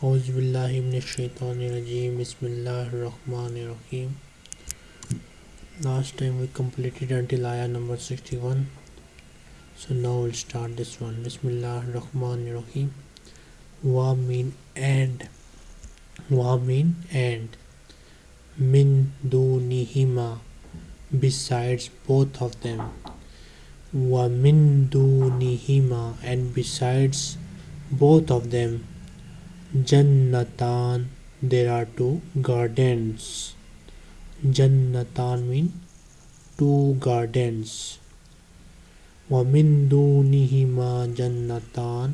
Bismillahirrahmanirrahim Last time we completed until ayah number 61 So now we'll start this one. Bismillahirrahmanirrahim Wa mean and. Wa mean and. Min dunihima. Besides both of them. Wa min dunihima and besides both of them Jannatan there are two gardens Jannatan mean two gardens Wa min dunihima jannatan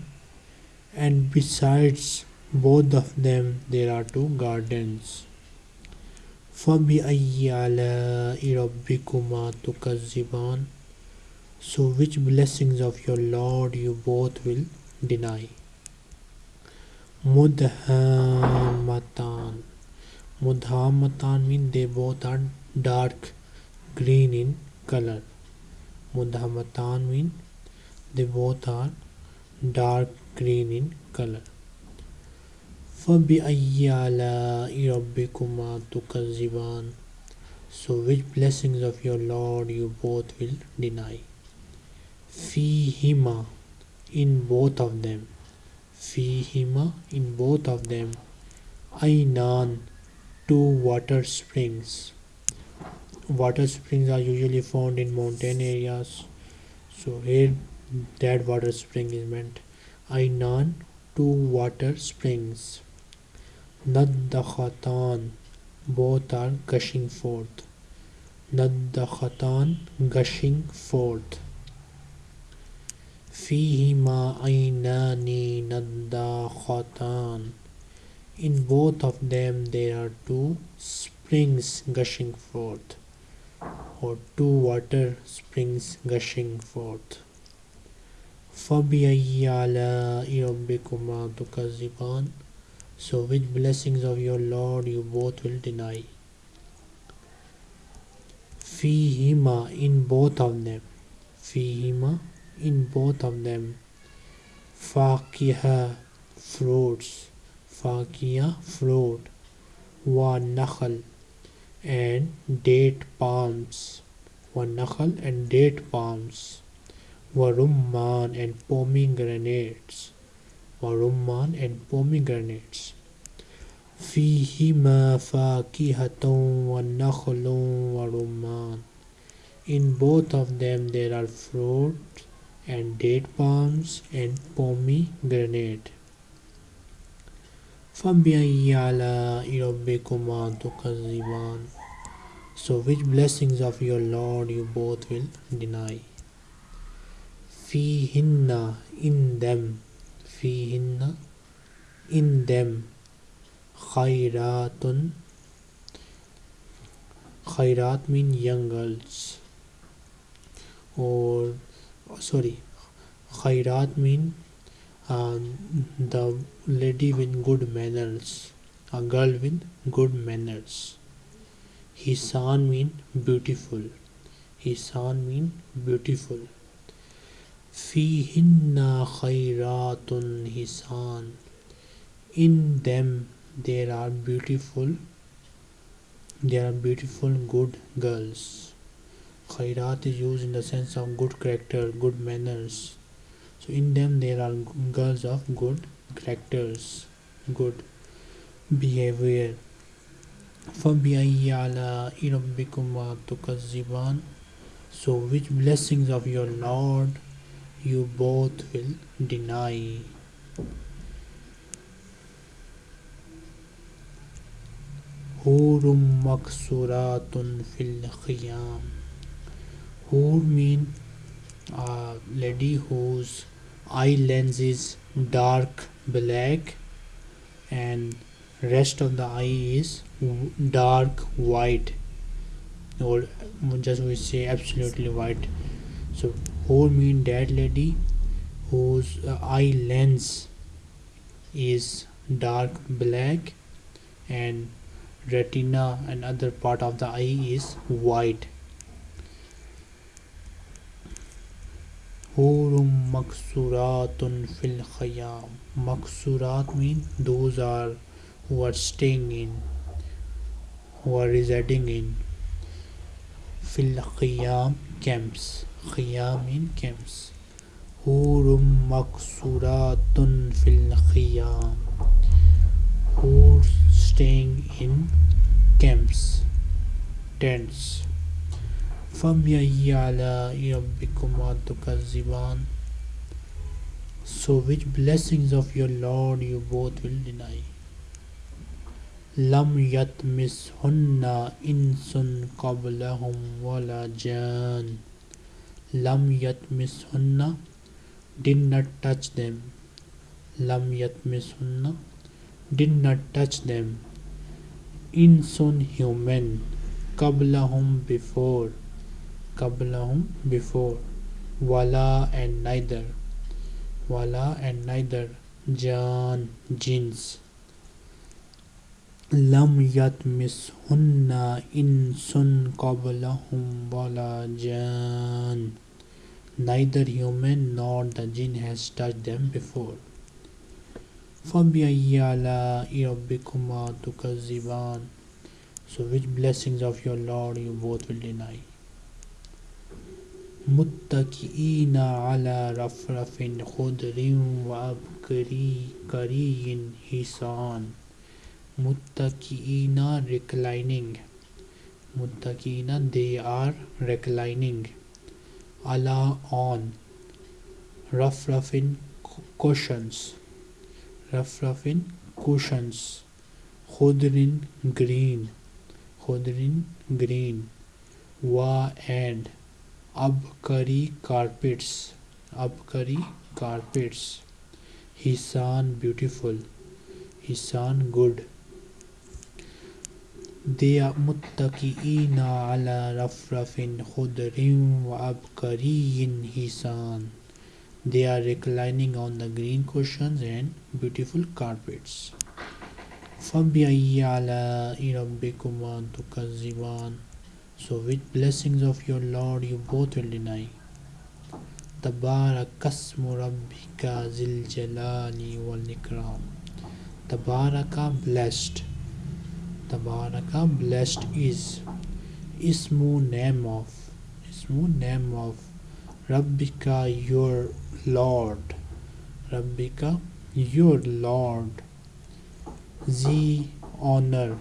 and besides both of them there are two gardens فَبِأَيِّ عَلَاءِ رَبِّكُمَا تُكَذِّبَانِ So which blessings of your Lord you both will deny? Mudhamatan. Mudhamatan mean they both are dark green in color. Mudhamatan mean they both are dark green in color. فَبِأَيِّ آلَاءِ رَبِّكُمَا تُكَذِّبَانِ So which blessings of your Lord you both will deny? Fihima in both of them fihima in both of them. Ainan two water springs. Water springs are usually found in mountain areas. So here that water spring is meant. Ainan two water springs. Nadakhatan both are gushing forth. Nadakhatan gushing forth فيهما عينان نضاختان In both of them there are two springs gushing forth or two water springs gushing forth. فَبِأَيِّ آلَاءِ رَبِّكُمَا تُكَذِّبَانِ So which blessings of your Lord you both will deny? فِيهِمَا in both of them. فِيهِمَا in both of them fakiha fruits fakiya fruit wa nakhal and date palms wa nakhal and date palms wa rumman and pomegranates wa rumman and pomegranates فيهما فاكهة ونخل ورمان In both of them there are fruit and date palms and pomegranate فَبِأَيِّ آلَاءِ رَبِّكُمَا تُكَذِّبَانِ So which blessings of your Lord you both will deny? فِيهِنَّ in them فِيهِنَّ in them خَيْرَاتٌ khairat mean young girls or sorry khairat mean um, the lady with good manners a girl with good manners. Hisan mean beautiful. Hisan mean beautiful. Fihinna khairatun hisan. In them there are beautiful there are beautiful good girls khairat is used in the sense of good character good manners so in them there are girls of good characters good behavior فَبِأَيِّ آلَاءِ رَبِّكُمَا تُكَذِّبَانِ So which blessings of your Lord you both will deny? Hurum maksuratun fil khiyam Hur mean a lady whose eye lens is dark black and rest of the eye is dark white. Or just we say absolutely white. So who mean that lady whose uh, eye lens is dark black and retina and other part of the eye is white Hurum maksuratun fil khayam. Maksurat mean those are who are staying in, who are residing in. Fil khayam camps. Khayam in camps. Hurum maksuratun fil khayam. Who staying in camps, tents. زبان so which blessings of your lord you both will deny لم یت مس ہونا ان سن قبل ولا جان لم یت مس ہن ڈن نٹ ٹچ دیم لم یت مس ہن ڈن نٹ ٹچ دیم ان سن ہیومن قبل ہم before qablahum before wala and neither wala and neither jan jins lam yatmishunna insun qablahum wala jan neither human nor the jinn has touched them before فَبِأَيِّ آلَاءِ رَبِّكُمَا تُكَذِّبَانِ So which blessings of your Lord you both will deny? متقین علی رفرف خدر و ابکری کرین حسان متقین reclining متقین they are reclining علی آن رف ان cushions رف رفن کوشنس خدرن گرین خدرن گرین وا اینڈ اب ابکری کارپیٹس ابکری کارپیٹس۔ ہسان بیوٹیفل ہسان گڈ۔ دیا متقین علی رفرف خضر و ابکری ہسان they are reclining on the green cushions and beautiful carpets. فَبِأَيِّ عَلَاءِ رَبِّكُمَا تُكَذِّبَانِ So which blessings of your Lord you both will deny? تبارك اسم ربك ذي الجلال والإكرام Tabaraka blessed Tabaraka blessed is Ismu name of Ismu name of Rabbika your Lord Rabbika your Lord Z honor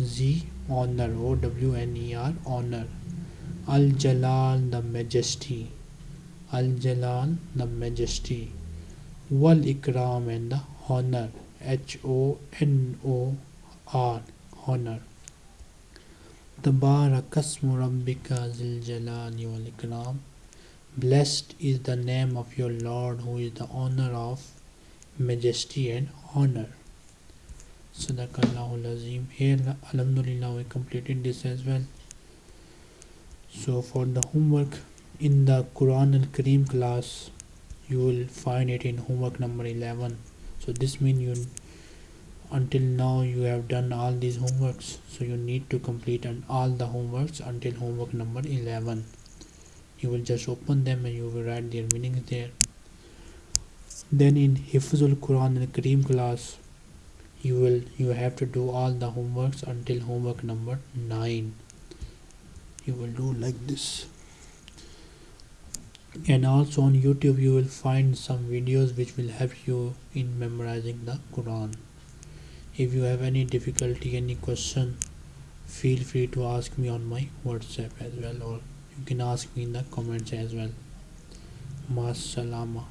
Z honor O W N E R honor. Al Jalal the majesty. Al Jalal the majesty. Wal Ikram and the honor. H O N O R honor. Tabarakasmu Rabbika Zil Jalali wal Ikram. Blessed is the name of your Lord who is the honor of majesty and honor Sadaqallahul Azim. Here, Alhamdulillah, we completed this as well. So, for the homework in the Quran al Kareem class, you will find it in homework number 11. So, this means you until now you have done all these homeworks. So, you need to complete all the homeworks until homework number 11. You will just open them and you will write their meanings there. Then, in Hifzul Quran al Kareem class, you will you have to do all the homeworks until homework number 9 you will do like this. And also on youtube you will find some videos which will help you in memorizing the quran. If you have any difficulty any question feel free to ask me on my whatsapp as well or you can ask me in the comments as well. Masalama